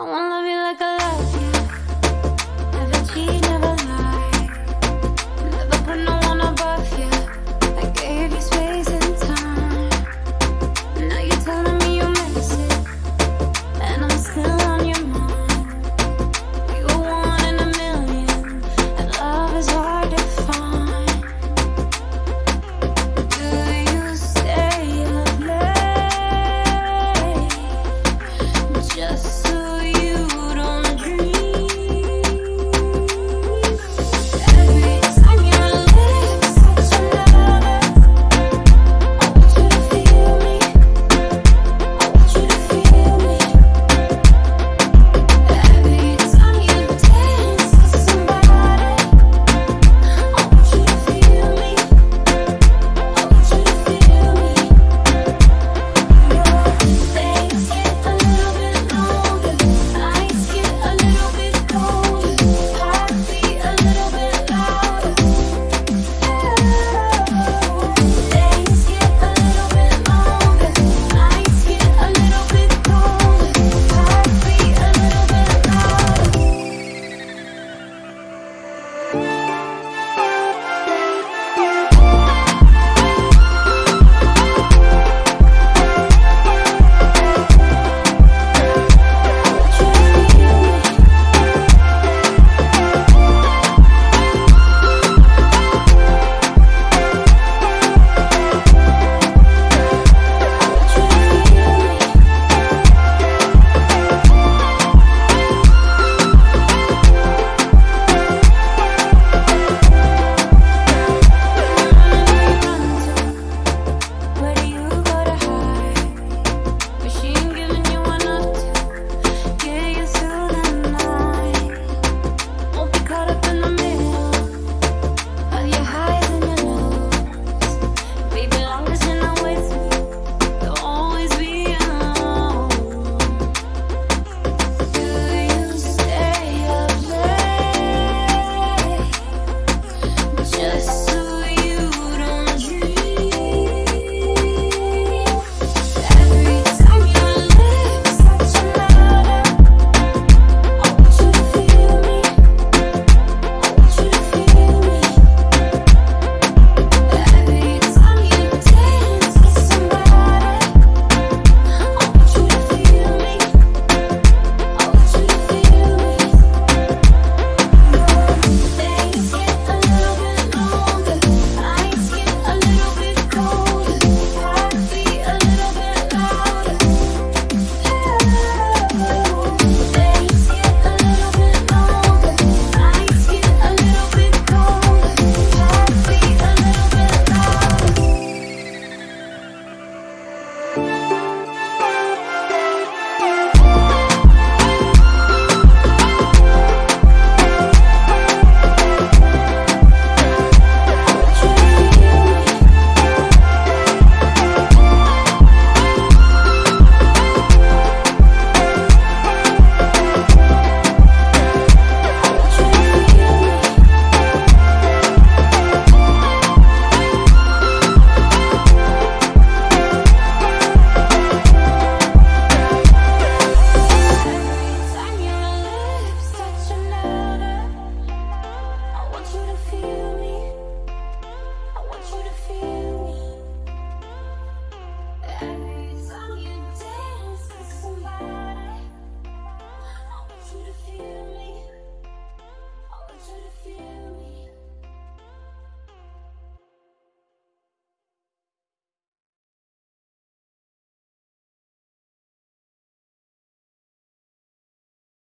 I wanna love you like I